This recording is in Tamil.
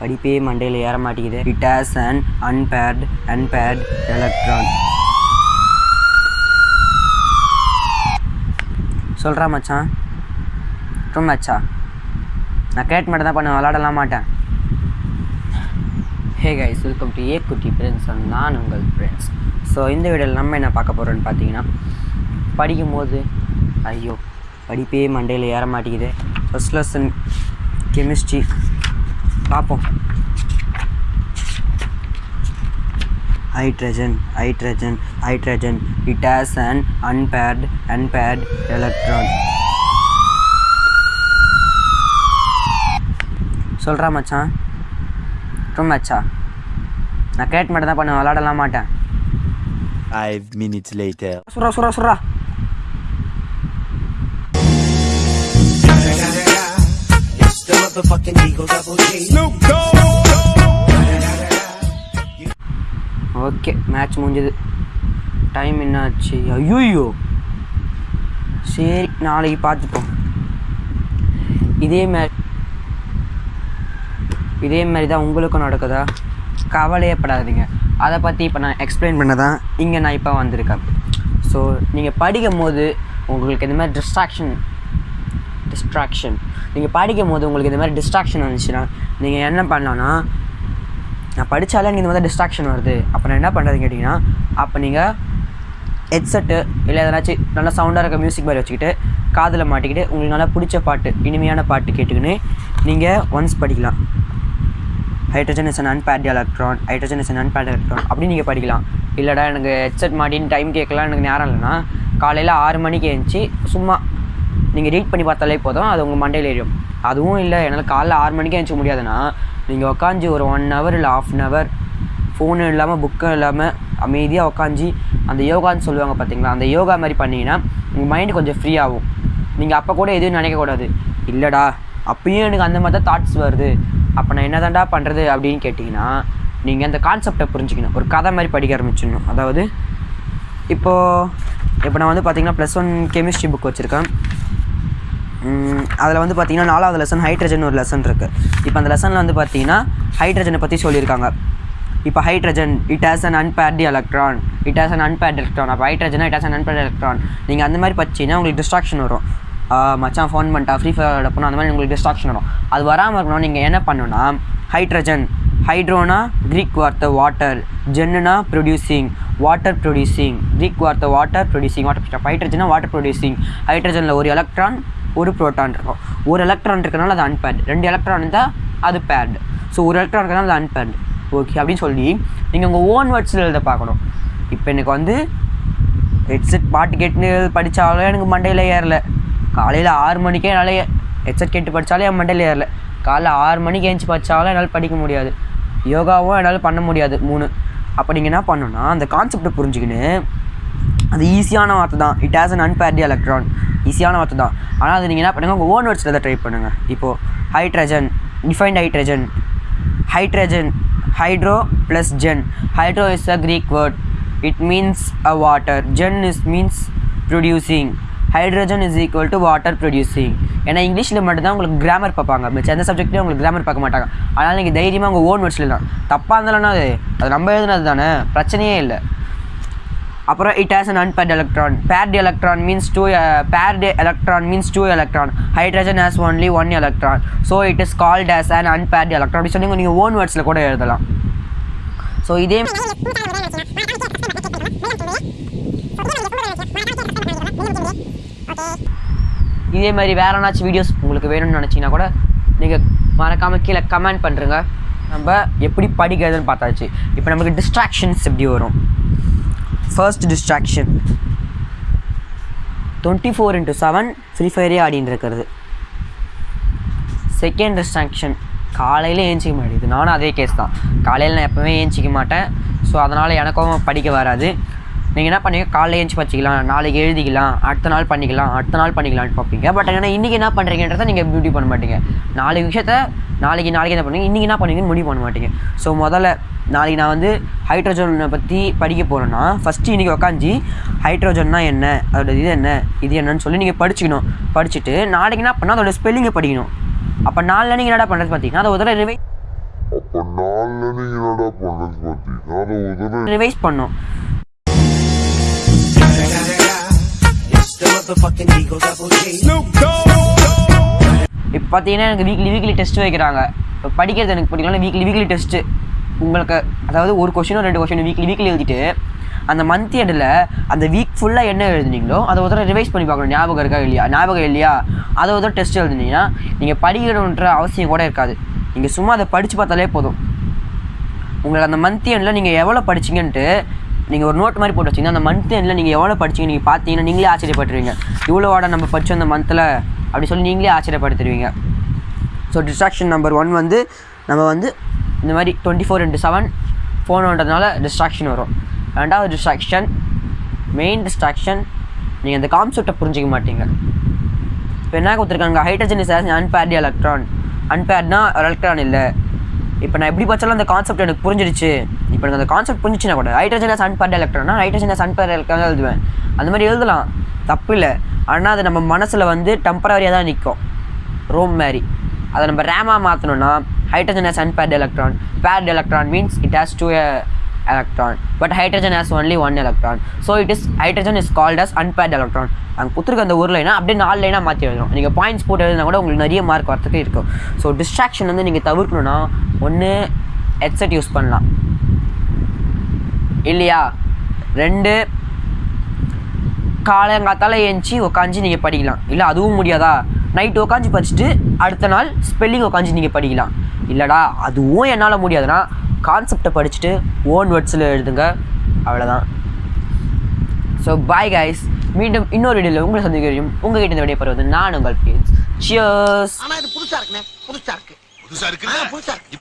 படிப்பே மண்டையில் ஏற மாட்டேங்குது. It has an unpaired unpaired electron சொல்கிறா மச்சான். ரொம்ப மச்சா. நான் கிரியேட் மட்டும் தான் பண்ண விளாடலாம் மாட்டேன். Hey guys welcome to a குட்டி ஃப்ரெண்ட்ஸ் நான் உங்கள் ஃப்ரெண்ட்ஸ் ஸோ இந்த வீடியோவில் நம்ம என்ன பார்க்க போகிறோன்னு பார்த்தீங்கன்னா படிக்கும்போது ஐயோ படிப்பே மண்டையில் ஏற மாட்டேங்குது. ஃபஸ்ட் லெசன் கெமிஸ்ட்ரி பார்ப்போம் hydrogen hydrogen hydrogen it has an unpaired unpaired electron சொல்கிறா மச்சான் ரொம்ப மச்சா நான் கிரியேட் மட்டும் தான் பண்ண விளாடலாம் மாட்டேன் Five minutes later. சுரா சுரா சுரா ஓகே மேட்ச் முடிஞ்சது. டைம் என்னாச்சு? ஐயோ சரி நாளைக்கு பார்த்துப்போம். இதே மாதிரி இதே மாதிரி தான் உங்களுக்கும் நடக்குதா? கவலையே படாதீங்க. அதை பற்றி இப்போ நான் எக்ஸ்பிளைன் பண்ண தான் இங்கே நான் இப்போ வந்திருக்கேன். ஸோ நீங்கள் படிக்கும் போது உங்களுக்கு இந்த மாதிரி டிஸ்ட்ராக்ஷன் டிஸ்ட்ராக்ஷன் நீங்கள் படிக்கும் போது உங்களுக்கு இந்த மாதிரி டிஸ்ட்ராக்ஷன் வந்துச்சுன்னா நீங்கள் என்ன பண்ணலான்னா நான் படித்தாலே எனக்கு இந்த மாதிரி டிஸ்ட்ராக்ஷன் வருது. அப்போ நான் என்ன பண்ணுறதுன்னு கேட்டிங்கன்னா அப்போ நீங்கள் ஹெட்செட்டு இல்லை எதனாச்சும் நல்லா சவுண்டாக இருக்க மியூசிக் மாதிரி வச்சுக்கிட்டு காதில் மாட்டிக்கிட்டு உங்களுக்கு நல்லா பிடிச்ச பாட்டு இனிமையான பாட்டு கேட்டுக்கின்னு நீங்கள் ஒன்ஸ் படிக்கலாம். Hydrogen is an unpaired electron hydrogen is an unpaired electron அப்படின்னு நீங்கள் படிக்கலாம். இல்லைடா எனக்கு ஹெட்செட் மாட்டின்னு டைம் கேட்கலாம் எனக்கு நேரம் இல்லைன்னா காலையில் ஆறு மணிக்கு எழுந்துச்சி சும்மா நீங்கள் ரீட் பண்ணி பார்த்தாலே போதும். அது உங்கள் மண்டையில் ஏறிடும். அதுவும் இல்லை என்னால் காலைல ஆறு மணிக்கு எழுந்துக்க முடியாதுன்னா நீங்கள் உட்காந்து ஒரு ஒன் ஹவர் இல்லை ஆஃப் அன் ஹவர் ஃபோனு இல்லாமல் புக்கும் இல்லாமல் அமைதியாக உட்காந்து அந்த யோகான்னு சொல்லுவாங்க பார்த்தீங்களா அந்த யோகா மாதிரி பண்ணீங்கன்னா உங்கள் மைண்டு கொஞ்சம் ஃப்ரீ ஆகும். நீங்கள் அப்போ கூட எதுவும் நினைக்கக்கூடாது இல்லைடா அப்பயும் எனக்கு அந்த மாதிரி தான் தாட்ஸ் வருது. அப்போ நான் என்ன தாண்டா பண்ணுறது அப்படின்னு கேட்டிங்கன்னா நீங்கள் அந்த கான்செப்டை புரிஞ்சுக்கணும். ஒரு கதை மாதிரி படிக்க ஆரம்பிச்சிடணும். அதாவது இப்போது இப்போ நான் வந்து பார்த்திங்கன்னா ப்ளஸ் ஒன் கெமிஸ்ட்ரி புக் வச்சுருக்கேன். அதில் வந்து பார்த்தீங்கன்னா நாலாவது லெசன் ஹைட்ரஜன் ஒரு லெசன் இருக்குது இப்போ அந்த லெசனில் வந்து பார்த்தீங்கன்னா ஹைட்ரஜனை பற்றி சொல்லியிருக்காங்க. இப்போ hydrogen it has an unpaired electron it has an unpaired electron அப்போ ஹைட்ரஜனா it has an unpaired electron நீங்கள் அந்த மாதிரி படிச்சீங்கன்னா உங்களுக்கு டிஸ்ட்ராக்ஷன் வரும். மச்சான் ஃபோன் பண்ணிட்டா ஃப்ரீ ஃபயர் போனால் அந்த மாதிரி உங்களுக்கு டிஸ்ட்ராக்ஷன் வரும். அது வராமல் இருக்கணும் நீங்கள் என்ன பண்ணணும்னா ஹைட்ரஜன் ஹைட்ரோனா க்ரீக் வார்த்தை வாட்டர் ஜென்னுனா ப்ரொடியூசிங் வாட்டர் ப்ரொடியூசிங் க்ரீக் வார்த்தை வாட்டர் ப்ரொடியூசிங் வாட்டர் ஹைட்ரஜனா வாட்டர் ப்ரொடியூசிங் ஹைட்ரஜனில் ஒரு எலக்ட்ரான் ஒரு ப்ரோட்டான் இருக்கும். ஒரு எலக்ட்ரான் இருக்கனால அது அன்பேர்டு ரெண்டு எலக்ட்ரான் இருந்தால் அது பேர்டு ஸோ ஒரு எலக்ட்ரான் இருக்கனால அது அன்பேர்டு ஓகே அப்படின்னு சொல்லி நீங்கள் உங்கள் ஓன் வேர்ட்ஸில் எழுத பார்க்கணும். இப்போ எனக்கு வந்து ஹெட்செட் பாட்டு கேட்டுன்னு படித்தாலும் எனக்கு மண்டையில் ஏறல. காலையில் ஆறு மணிக்கே என்னால் ஹெட்செட் கேட்டு படித்தாலே என் மண்டையில் ஏறல. காலைல ஆறு மணிக்கு ஏஞ்சி படித்தாலும் என்னால் படிக்க முடியாது. யோகாவும் என்னால் பண்ண முடியாது மூணு. அப்போ நீங்கள் என்ன பண்ணணும்னா அந்த கான்செப்டை புரிஞ்சுக்கின்னு அது ஈஸியான வார்த்தை தான். It has an unpaired electron ஈஸியான வார்த்தை தான். ஆனால் அது நீங்கள் என்ன பண்ணுங்கள் உங்கள் ஓன் வேர்ட்ஸில் தான் ட்ரை பண்ணுங்கள் இப்போது hydrogen defined hydrogen hydrogen hydro plus gen hydro is a Greek word it means a water gen is means producing hydrogen is equal to water producing ஏன்னா இங்கிலீஷில் மட்டும்தான் உங்களுக்கு கிராமர் பார்ப்பாங்க. மிச்சம் எந்த சப்ஜெக்ட்லையும் உங்களுக்கு கிராமர் பார்க்க மாட்டாங்க. அதனால் நீங்கள் தைரியமாக உங்கள் ஓன் வேர்ட்ஸில் தான் தப்பாக இருந்தாலும் அது? அது நம்ம எழுதுனது தானே. பிரச்சனையே இல்லை. அப்புறம் it has an unpaired electron paired electron means two paired electron means two electron hydrogen has only one electron so it is called as an unpaired electron அப்படி நீங்கள் ஓன் வேர்ட்ஸில் கூட எழுதலாம். ஸோ இதே இதே மாதிரி வேற ஏதாச்சும் வீடியோஸ் உங்களுக்கு வேணும்னு நினச்சிங்கன்னா கூட நீங்கள் மறக்காமல் கீழே கமெண்ட் பண்ணுறங்க நம்ம எப்படி படிக்கிறதுன்னு பார்த்தாச்சு. இப்போ நமக்கு டிஸ்ட்ராக்ஷன்ஸ் எப்படி வரும்? First distraction twenty four into seven Free ஃபயரே ஆடின்னு இருக்கிறது செகண்ட் டிஸ்ட்ராக்ஷன் காலையில் ஏஞ்சிக்க மாட்டேங்குது. நானும் அதே கேஸ் தான். காலையில் நான் எப்போவுமே ஏஞ்சிக்க மாட்டேன். ஸோ அதனால் எனக்கும் படிக்க வராது. நீங்கள் என்ன பண்ணீங்க காலையில் ஏஞ்சி வச்சுக்கலாம் நாளைக்கு எழுதிக்கலாம் அடுத்த நாள் பண்ணிக்கலாம் அடுத்த நாள் பண்ணிக்கலாம்னு பார்ப்பீங்க. பட் ஆனால் இன்றைக்கி என்ன பண்ணுறீங்கன்றதை நீங்கள் பியூட்டி பண்ண மாட்டீங்க. நாளைக்கு விஷயத்த நாளைக்கு நாளைக்கு என்ன பண்ணுவீங்க? இன்றைக்கி என்ன பண்ணுவீங்கன்னு முடிவு பண்ண மாட்டீங்க. ஸோ முதல்ல நாளைக்கு நான் வந்து ஹைட்ரஜனை பற்றி படிக்க போகிறேன்னா ஃபஸ்ட்டு இன்றைக்கி உக்காஞ்சி ஹைட்ரஜன்னா என்ன? அதோட இது என்ன? இது என்னன்னு சொல்லி நீங்கள் படிச்சுக்கணும். படிச்சுட்டு நாளைக்கு என்ன பண்ணால் அதோட ஸ்பெல்லிங்கை படிக்கணும். அப்போ நாளில் நீங்கள் என்னடா பண்ணுறது பார்த்தீங்கன்னா அதை ரிவை அப்ப நாலுல நீங்க என்னடா பண்ணது பாத்தீங்கன்னா அதை தடவை ரிவைஸ் பண்ணோம் இப்போ பார்த்தீங்கன்னா எனக்கு வீக்லி வீக்லி டெஸ்ட் வைக்கிறாங்க. இப்போ படிக்கிறது எனக்கு பிடிக்கல வீக்லி வீக்லி டெஸ்ட்டு உங்களுக்கு அதாவது ஒரு கொஷினோ ரெண்டு கொஷின் வீக்லி வீக்லி எழுதிட்டு அந்த மந்த் எண்டில் அந்த வீக் ஃபுல்லாக என்ன எழுதுனீங்களோ அதை ஒரு தடவை ரிவைஸ் பண்ணி பார்க்கணும். ஞாபகம் இருக்கா இல்லையா? ஞாபகம் இல்லையா? அதை ஒரு டெஸ்ட் எழுதுனீங்கன்னா நீங்கள் படிக்கணுன்ற அவசியம் கூட இருக்காது. நீங்கள் சும்மா அதை படித்து பார்த்தாலே போதும். உங்களுக்கு அந்த மந்த் எண்டில் நீங்கள் எவ்வளோ படிச்சீங்கன்ட்டு நீங்கள் ஒரு நோட் மாதிரி போட்டு வச்சிங்கன்னா அந்த மந்த் எண்டில் நீங்கள் எவ்வளோ படிச்சிங்க நீங்கள் பார்த்தீங்கன்னா நீங்களே ஆச்சரியப்பட்டுருவீங்க. இவ்வளோவாட நம்ம படிச்சோம் அந்த மந்தில் அப்படி சொல்லி நீங்களே ஆச்சரியப்படுத்துருவீங்க. ஸோ டிஸ்ட்ராக்ஷன் நம்பர் ஒன் வந்து நம்ம வந்து இந்த மாதிரி டுவெண்ட்டி ஃபோர் இன்ட்டு செவன் ஃபோனுன்றதுனால டிஸ்ட்ராக்ஷன் வரும். ரெண்டாவது டிஸ்ட்ராக்ஷன் மெயின் டிஸ்ட்ராக்ஷன் நீங்கள் அந்த கான்செப்டை புரிஞ்சிக்க மாட்டீங்க. இப்போ என்ன கொடுத்துருக்காங்க? ஹைட்ரஜன் இஸ் அன்பேர்டி எலக்ட்ரான் அன்பேர்ட்னா எலக்ட்ரான் இல்லை. இப்போ நான் எப்படி பார்த்தாலும் அந்த கான்செப்ட் எனக்கு புரிஞ்சிடுச்சு. இப்போ எனக்கு அந்த கான்செப்ட் புரிஞ்சிச்சுன்னா கூட ஹைட்ரஜன் சன் அன்பேர்ட் எலக்ட்ரான்னா ஹைட்ரஜன் இஸ் அன்பேர்ட் எலக்ட்ரான் எழுதுவேன். அந்த மாதிரி எழுதலாம். தப்பு இல்லை. ஆனால் அது நம்ம மனசில் வந்து டெம்பரவரியாக தான் நிற்கும் ரோம் மாதிரி. அதை நம்ம ரேமாக மாற்றணும்னா hydrogen has unpaired electron paired electron means it has two electron. But hydrogen has only one electron. So it is hydrogen is called as unpaired electron. அங்கே கொடுத்துருக்க அந்த ஒரு லைனா அப்படியே நாலு லைனாக மாற்றி எழுதணும். நீங்கள் பாயிண்ட்ஸ் போட்டு எழுதினா கூட உங்களுக்கு நிறைய மார்க் வரத்துக்கு இருக்கும். ஸோ டிஸ்ட்ராக்ஷன் வந்து நீங்கள் தவிர்க்கணும்னா ஒன்று ஹெட்செட் யூஸ் பண்ணலாம். இல்லையா? ரெண்டு காலங்காத்தால ஏஞ்சி உக்காஞ்சி நீங்கள் படிக்கலாம். இல்லை அதுவும் முடியாதா? நைட் உக்காஞ்சி படிச்சுட்டு அடுத்த நாள் ஸ்பெல்லிங் உக்காஞ்சி நீங்கள் படிக்கலாம். இல்லைடா அதுவும் என்னால் முடியாதுன்னா கான்செப்டை படிச்சுட்டு ஓன் வேர்ட்ஸில் எழுதுங்க. அவ்வளோதான் ஸோ பாய் கைஸ் மீண்டும் இன்னொரு வீடியோவில் உங்களை சந்திக்கிறோம் உங்கள் கிட்ட இந்த விடைய பெறுவது நான் உங்கள் பிரின்ஸ் சியர்ஸ் ஆனா இது புதுசா இருக்குண்ணே. புதுசா இருக்கு. புதுசா இருக்கு புதுசா இருக்கு.